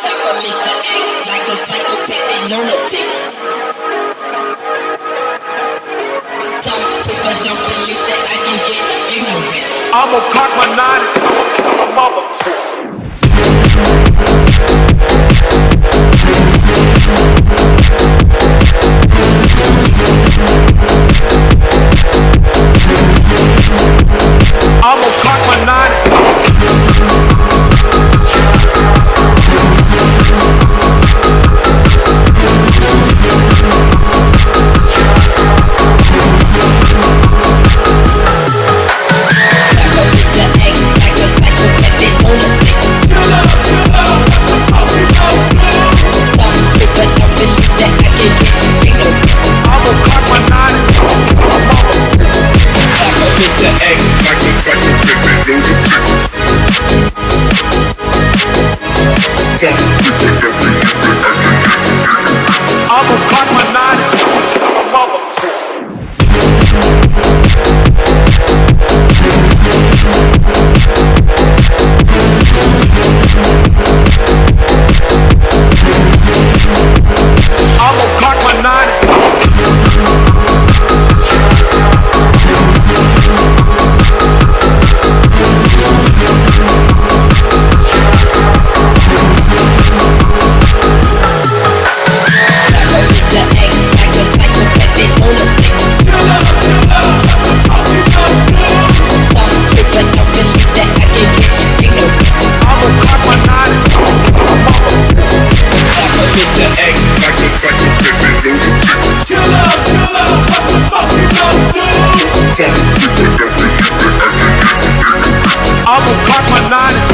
Tell me to act like a psychopathic lunatic. Some people don't believe that I can get ignorant. I'ma cock my nine and kill a cock my nine. To act Mark my line